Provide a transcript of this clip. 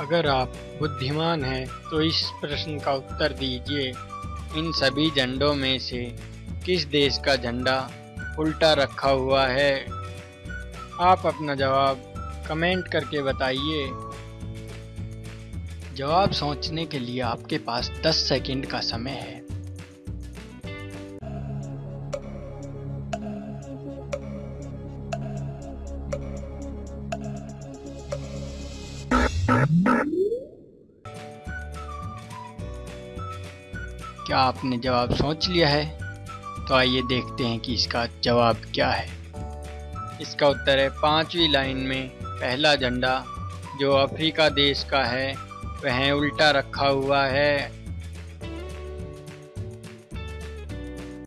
अगर आप बुद्धिमान हैं तो इस प्रश्न का उत्तर दीजिए। इन सभी झंडों में से किस देश का झंडा उल्टा रखा हुआ है? आप अपना जवाब कमेंट करके बताइए। जवाब सोचने के लिए आपके पास 10 सेकंड का समय है। क्या आपने जवाब सोच लिया है? तो आइए देखते हैं कि इसका जवाब क्या है। इसका उत्तर है, पांचवी लाइन में, पहला झंडा, जो अफ्रीका देश का है, वह उल्टा रखा हुआ है।